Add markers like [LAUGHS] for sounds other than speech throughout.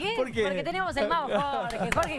qué? ¿Por qué? Porque tenemos el mago [LAUGHS] Jorge. Jorge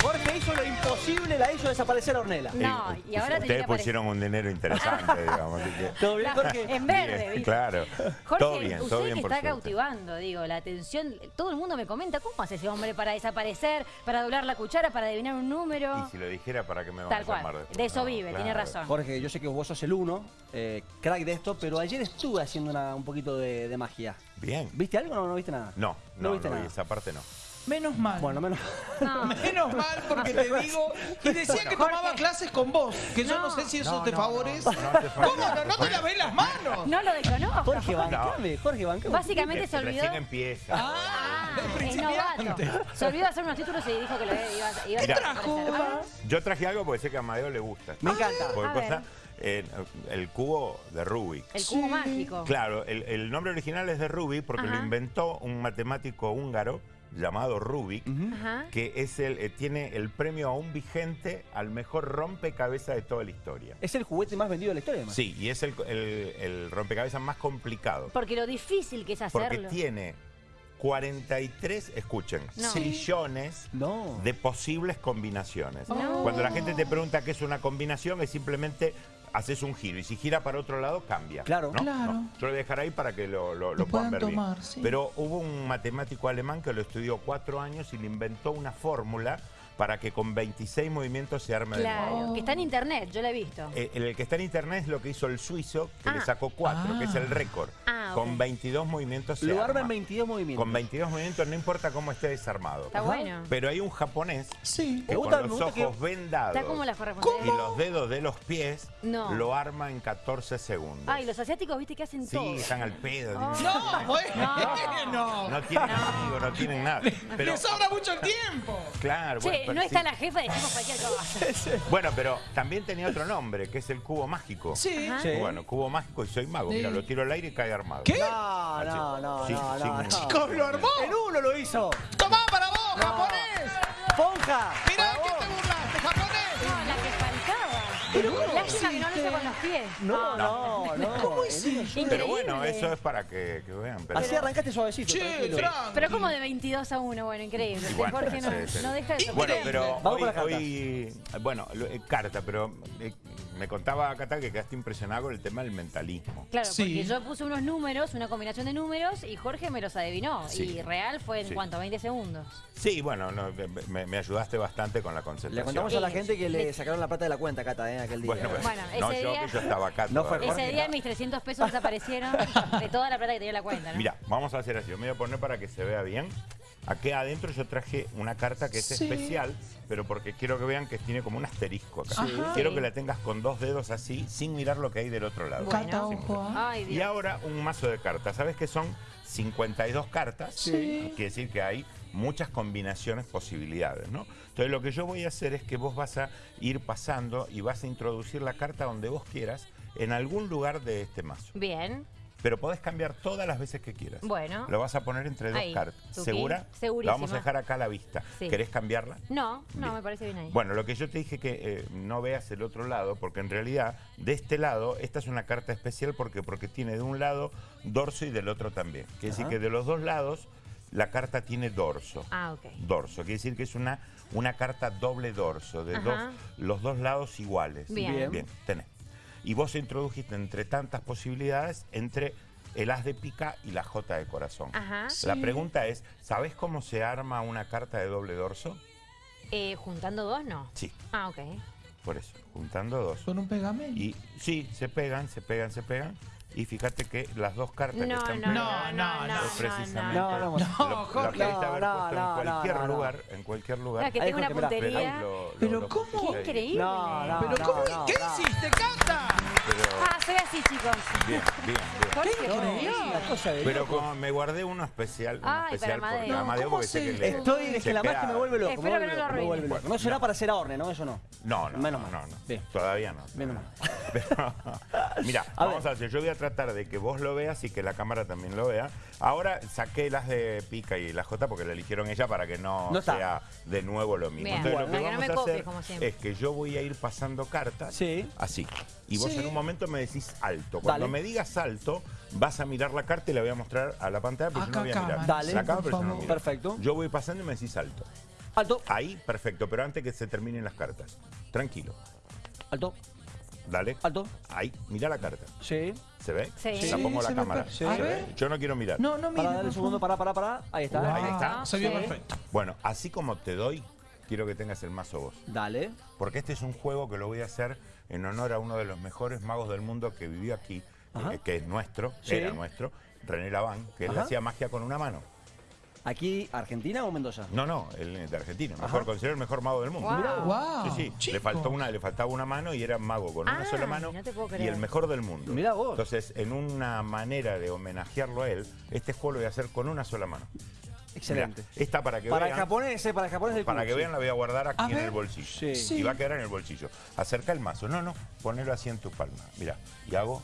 Jorge hizo lo imposible, la hizo desaparecer a Ornella. No, y ahora tenía Ustedes que pusieron un dinero interesante, digamos. así que- ¿Todo bien, Jorge? En verde, ¿viste? Claro. Jorge, todo bien, usted todo bien que por está suerte. cautivando, digo, la atención. Todo el mundo me comenta, ¿cómo hace ese hombre para desaparecer, para doblar la cuchara, para adivinar un número? Y si lo dijera, ¿para qué me van Tal a cual. llamar después? De eso No, vive, claro. tiene razón. Jorge, yo sé que vos sos el uno, eh, crack de esto, pero ayer estuve haciendo una- un poquito de, de magia. Bien. ¿Viste algo o no, no viste nada? No, No no, viste no, nada. esa parte no. Menos mal. Bueno, menos. [LAUGHS] No. Menos mal porque te digo. Y decía que tomaba clases con vos. Que yo no sé si eso No, te no, favorece. no, no te ¿Cómo no? No te lavé las manos. No lo desconozco. Jorge, bancame, Jorge, bancame. Básicamente se olvidó. Recién empieza. Ah, Es es principiante. novato. Se olvidó hacer unos títulos y dijo que lo iba, iba, Mira. a desaparecer. A ver. Yo traje algo porque sé que a Amadeo le gusta. Me encanta. Porque A cosa, eh, el cubo de Rubik. El cubo mágico. Claro, el, el nombre original es de Rubik porque Ajá. lo inventó un matemático húngaro llamado Rubik, que es el, eh, tiene el premio aún vigente al mejor rompecabezas de toda la historia. Es el juguete más vendido de la historia, además. Sí, y es el, el- el rompecabezas más complicado. Porque lo difícil que es Porque hacerlo. tiene 43, escuchen, No. trillones No. de posibles combinaciones. No. Cuando la gente te pregunta qué es una combinación, es simplemente haces un giro y si gira para otro lado, cambia. Claro. ¿no? Claro. No. Yo lo voy a dejar ahí para que lo, lo- puedan puedan ver tomar, bien. sí. Pero hubo un matemático alemán que lo estudió cuatro años y le inventó una fórmula para que con 26 movimientos se arme de nuevo. Claro, que está en internet, yo lo he visto. Eh, El, que está en internet es lo que hizo el suizo, que Ah. le sacó cuatro, que es el récord. Ah. Con 22 movimientos se Lo arma en 22 movimientos. Con 22 movimientos no importa cómo esté desarmado. Está bueno. Pero hay un japonés Sí. que gusta- con los que- ojos vendados Está como la y los dedos de los pies No. lo arma en 14 segundos. Ay, los asiáticos, viste que hacen sí, todo. están al pedo. Oh. [LAUGHS] No, bueno. No tienen amigos, no tienen nada. Pero, Le sobra mucho el tiempo. claro, Che, bueno, pero no está sí. la jefa, decimos cualquier cosa. [LAUGHS] Bueno, pero también tenía otro nombre, que es el cubo mágico. Sí. Sí. Bueno, cubo mágico y soy mago. Mira, Sí. lo tiro al aire y cae armado. ¿Qué? No, no, no, Sí, no, sí, no, sí. no. Chicos, lo armó. El uno lo hizo. Tomá para vos, japonés. Ponja. Mirá que te burlaste, japonés. No, la que faltaba. Lástima que no lo hizo con los pies. No, no, no. ¿Cómo hiciste? Pero bueno, eso es para que, que vean. pero- Así arrancaste suavecito. Pero como de 22 a 1, bueno, increíble. Bueno, Jorge no, sí, sí. no deja de Bueno, sorprender. pero Vamos hoy, hoy- bueno, eh, carta, pero eh, me contaba Cata que quedaste impresionado con el tema del mentalismo. Claro, Sí. porque yo puse unos números, una combinación de números, y Jorge me los adivinó. Sí. Y real fue en Sí. cuánto, 20 segundos. Sí, bueno, no, me, me ayudaste bastante con la Le concentración. contamos a la gente que le sacaron la plata de la cuenta, Cata, eh, aquel día. Bueno, pues, Bueno, no, ese yo día- que yo estaba acá. No fue todavía. Jorge. Ese día mis 300 pesos desaparecieron [LAUGHS] de toda la plata que tenía en la cuenta, ¿no? Mira, vamos a hacer así. Yo me voy a poner para que se vea bien. Aquí adentro yo traje una carta que es Sí. especial, pero porque quiero que vean que tiene como un asterisco acá. Sí. Quiero que la tengas con dos dedos así, sin mirar lo que hay del otro lado. Bueno. Ay, Y ahora un mazo de cartas. ¿Sabes que son 52 cartas? Sí. Quiere decir que hay muchas combinaciones, posibilidades, ¿no? Entonces lo que yo voy a hacer es que vos vas a ir pasando y vas a introducir la carta donde vos quieras en algún lugar de este mazo. Bien, Pero podés cambiar todas las veces que quieras. bueno. Lo vas a poner entre dos Ahí, cartas. tuki. ¿Segura? Segurísima. La vamos a dejar acá a la vista. Sí. ¿Querés cambiarla? No, no, Bien. me parece bien ahí. Bueno, lo que yo te dije que eh, no veas el otro lado, porque en realidad de este lado, esta es una carta especial porque, porque tiene de un lado dorso y del otro también. Quiere decir que de los dos lados la carta tiene dorso. Ah, ok. Dorso, quiere decir que es una, una carta doble dorso, de Ajá. dos, los dos lados iguales. Bien. Bien, tenés. Y vos introdujiste entre tantas posibilidades, entre el as de pica y la jota de corazón. Ajá. La pregunta es, ¿sabés cómo se arma una carta de doble dorso? Eh, ¿Juntando dos, no? Sí, Ah, ok. por eso, juntando dos. Con un pegamento. Y sí, se pegan, se pegan, se pegan. Y fíjate que las dos cartas que No, están no, no, no, no, precisamente no, no. No, en no, cualquier no, no. lugar, en cualquier lugar. Que tengo una Pero ahí puntería. lo- lo- Pero lo ¿cómo? Qué increíble. No, no. ¿Pero cómo? no, ¿Qué no. hiciste, Cata? Ah, soy así, chicos. bien, bien, bien. ¿qué Pero como me guardé uno especial, uno Ay, especial para porque Amadeo. Amadeo ¿Cómo porque sé se- que le Estoy, es que la magia me vuelve loco. Espero que no lo loco, me arruine. vuelve loco. No será para hacer ahorne, ¿no? Eso no. No, no, Menos no, mal. no, no. Bien. Todavía no. Menos mal. [LAUGHS] Mira, A vamos ver. a hacer. Yo voy a tratar de que vos lo veas y que la cámara también lo vea. Ahora saqué las de Pica y la J porque la eligieron ella para que no, No sea de nuevo lo mismo. Bien. Entonces Bueno, lo que no vamos me a copies, hacer como siempre. es que yo voy a ir pasando cartas Sí. así. Y vos Sí. en un momento me decís alto. Cuando Dale. me digas alto, Vas a mirar la carta y la voy a mostrar a la pantalla, pero yo no voy a mirar. Dale, Acá, pero yo no miro. Perfecto. Yo voy pasando y me decís alto. Alto, Ahí, perfecto, pero antes que se terminen las cartas. Tranquilo. alto, Dale. alto. Ahí, mira la carta. Sí. ¿Se ve? Sí. La Sí, pongo se la ve cámara. Sí. Yo no quiero mirar. No, no, mire. Para, dale un segundo, para, para, para. Ahí está. Wow. Ahí está. Se vio Sí. perfecto. Bueno, así como te doy, quiero que tengas el mazo vos. Dale. Porque este es un juego que lo voy a hacer en honor a uno de los mejores magos del mundo que vivió aquí, eh, que es nuestro, Sí. era nuestro, René Laván, que él Ajá. hacía magia con una mano. ¿Aquí, Argentina o Mendoza? No, no, el de Argentina, mejor, considero el mejor mago del mundo. Wow. Wow. Sí, sí, le, faltó una, le faltaba una mano y era mago con una Ay, sola mano no te puedo y el mejor del mundo. Mirá vos. Entonces, en una manera de homenajearlo a él, este juego lo voy a hacer con una sola mano. Excelente. Mirá, esta para que Para el vean, japonés, eh, para el japonés del para que sí. vean la voy a guardar aquí A en ver. el bolsillo. Sí. Sí. Y va a quedar en el bolsillo. Acerca el mazo. No, no, ponelo así en tu palma. Mira, y hago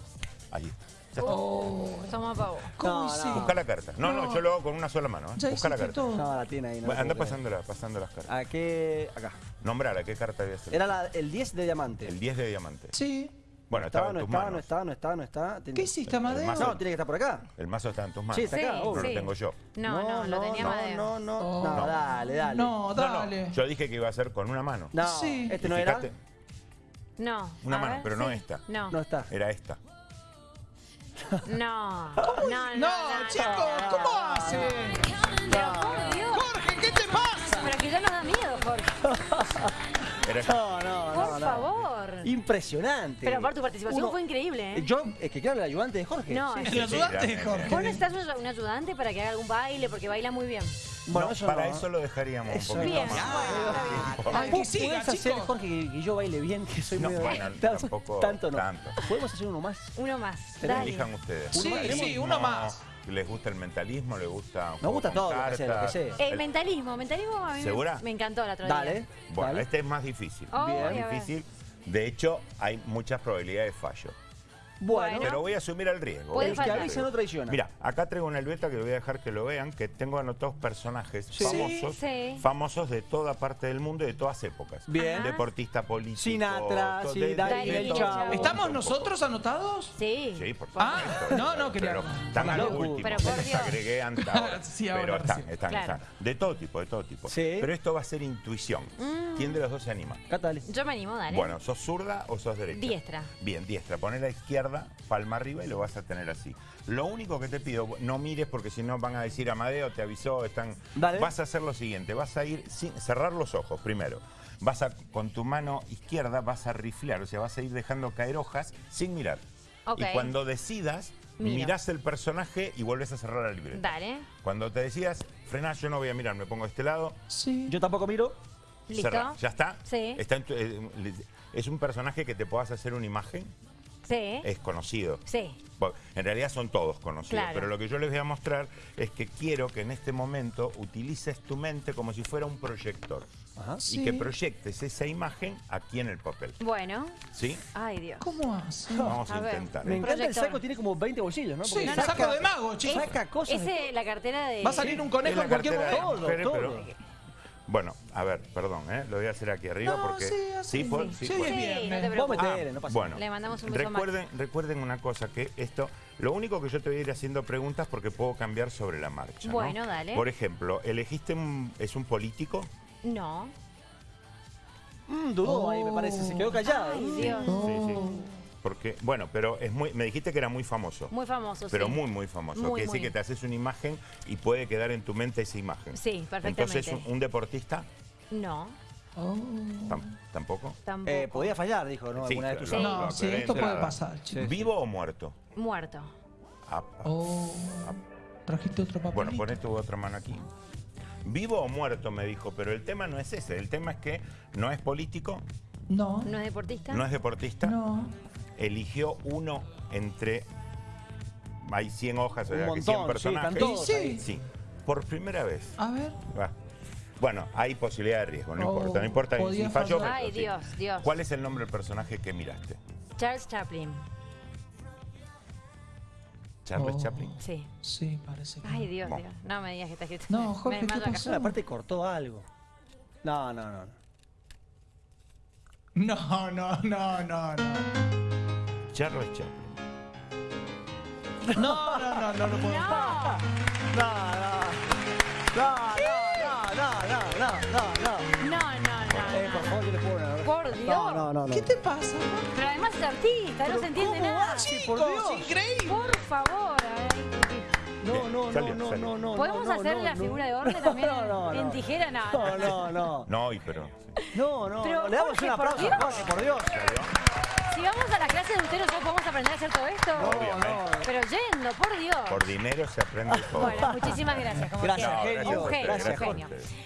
ahí. Está. Oh, Toma pavo. ¿Cómo No, hice? no. Busca la carta. No, no, No. yo lo hago con una sola mano. ¿eh? Busca la carta. todo. No, la tiene ahí. No Bueno, la anda pasándola, pasando las cartas. ¿A qué? Acá. Nombrala, ¿qué carta voy a hacer? Era la- el 10 de diamante. El 10 de diamante. Sí. Bueno, no estaba estaba, en no tus estaba, manos. no estaba, no estaba, no está. Tiene- ¿Qué hiciste, Amadeo? No, tiene que estar por acá. El mazo está en tus manos. Sí, está acá. No lo tengo yo. No, no, lo tenía no, Amadeo. no, no, Oh. no, dale, dale. No, dale. no, yo dije que iba a ser con una mano. No, Sí. este no era. No. Una a mano, ver, pero no esta. No. No está. Era esta. No. No, no, No, no, chicos, ¿cómo hace? Pero por Dios. Jorge, ¿qué te pasa? Pero que ya nos da miedo, Jorge. No, no, no. Por favor. Impresionante. Pero aparte tu participación Uno- fue increíble, ¿eh? Yo, es que claro, el ayudante de Jorge. No, Sí, sí. El ayudante de. Jorge. Vos necesitas un ayudante para que haga algún baile, porque baila muy bien. Bueno, No, eso para no. eso lo dejaríamos Eso un poquito Bien, más. ¿Vos que siga, podés hacer, chicos. Jorge, que, que yo baile bien, que soy No, muy... bueno, [LAUGHS] tampoco Tanto no. tanto. ¿Podemos hacer uno más? Uno más. Dale. Elijan ustedes. Sí, Uno- sí, uno No, más. ¿Les gusta el mentalismo? ¿Les gusta juego gusta todo, lo que sea, lo que cartas? sea. Eh, El- mentalismo, mentalismo a mí me- ¿Segura? Me, encantó el otro Dale. día. Bueno, dale. este es más difícil. Oh, Bien. Más difícil. De hecho, hay muchas probabilidades de fallo. Bueno, Pero voy a asumir el riesgo. El que avisa no traiciona. Mira, acá traigo una libreta que voy a dejar que lo vean, que tengo anotados personajes Sí. famosos, Sí. famosos de toda parte del mundo y de todas épocas. Bien. Ajá. Deportista político. Sinatra, to- sí, de- de- Daddy de Yankee, todo. Chavo. ¿Estamos nosotros anotados? Sí. Sí, por Ah, supuesto. no, no, quería- Pero están a lo Loco. último. Pero por les Dios. agregué antes [LAUGHS] pero están, están, Claro. están. De todo tipo, de todo tipo. Sí. Pero esto va a ser intuición. ¿Quién de los dos se anima? Dale. Yo me animo, dale. Bueno, ¿sos zurda o sos derecha? Diestra. Bien, diestra. Poné la izquierda, palma arriba y lo vas a tener así. Lo único que te pido, no mires porque si no van a decir Amadeo, te avisó, están. Dale. Vas a hacer lo siguiente, vas a ir sin cerrar los ojos primero. Vas a, con tu mano izquierda vas a riflear, o sea, vas a ir dejando caer hojas sin mirar. Y cuando decidas, Miro. mirás el personaje y vuelves a cerrar la libreta. Dale. Cuando te decidas, frenás, yo no voy a mirar, me pongo de este lado, Sí. Yo tampoco miro. ¿Listo? cerrá. ¿Ya está? Sí. Está en tu- eh, es un personaje que te puedas hacer una imagen, Sí. es conocido. Sí. Bueno, En realidad son todos conocidos, Claro. pero lo que yo les voy a mostrar es que quiero que en este momento utilices tu mente como si fuera un proyector Ajá. Sí. y que proyectes esa imagen aquí en el papel. Bueno. ¿Sí? Ay, Dios. ¿Cómo hace? Vamos a, intentar. Me encanta el saco, tiene como 20 bolsillos, ¿no? Sí, Porque no, saco de mago, chicos. Saca cosas. de- Ese, la cartera de... Va a salir un conejo Es en cualquier momento. Todo, Espere, todo. pero- Bueno, a ver, perdón, ¿eh? lo voy a hacer aquí arriba No, porque... sí. Sí. Sí, Sí, Sí, no te preocupes. no pasa Bueno, Le mandamos un beso recuerden, recuerden una cosa, que esto, lo único que yo te voy a ir haciendo preguntas porque puedo cambiar sobre la marcha. ¿no? Bueno, dale. Por ejemplo, elegiste un, es un político, No. Mm, dudó ahí, me parece. Se quedó callado. Ay. Dios. Sí, sí. Porque, bueno, pero es muy, me dijiste que era muy famoso. Muy famoso, pero sí. muy, muy famoso. Muy, Quiere decir que te haces una imagen y puede quedar en tu mente esa imagen. Sí, perfectamente. Entonces, un, un deportista, No. Oh. tam- tampoco. Tampoco. Eh, podía fallar, dijo, ¿no? Sí, Alguna de tus claro. amigos. No, sí, esto de puede pasar, chicos. ¿Vivo o muerto? Muerto. Ah, ah. Oh. Trajiste otro papelito. Bueno, pon tu otra mano aquí. Vivo o muerto, me dijo, pero el tema no es ese. El tema es que no es político, No. ¿No es deportista? no es deportista. No. Eligió uno entre. Hay 100 hojas, o sea, que montón, 100 sí, personajes. Sí. ahí. Sí, por primera vez. A ver. Va. Bueno, hay posibilidad de riesgo, no Oh, importa, no importa. Si falló, fallar. Ay, sí. Dios, Dios. ¿Cuál es el nombre del personaje que miraste? Charles Chaplin. Charles Oh. Chaplin. Sí. Sí, parece que. Ay, Dios. Dios. No me digas que está escrito. No, [LAUGHS] Jorge, Me ¿qué pasó? Aparte cortó algo. No, no, no. no. No, no, no, no, no. Charles Chaplin. No, no, no, no, no puedo. No. No, no. No, no, no, no, no, no, no. No, no, Eh, por Por Dios. No, no, no, no. ¿Qué te pasa? Pero además es artista, no se entiende ¿cómo nada. Chicos, por Dios. increíble. Por favor. No, no, no, Salió, no, salió. no, no. ¿Podemos no, hacer no, la no. figura de Orne también No, no, en no. tijera? No, No, no, no. No, y pero... No, no, Pero, no. Le damos Jorge, un por aplauso, Dios. Jorge, por Dios. Si vamos a la clase de usted, ¿nosotros podemos aprender a hacer todo esto? Obviamente. Pero yendo, por Dios. Por dinero se aprende [LAUGHS] todo. Bueno, muchísimas gracias. como Gracias, genio. Un genio, Gracias, un genio.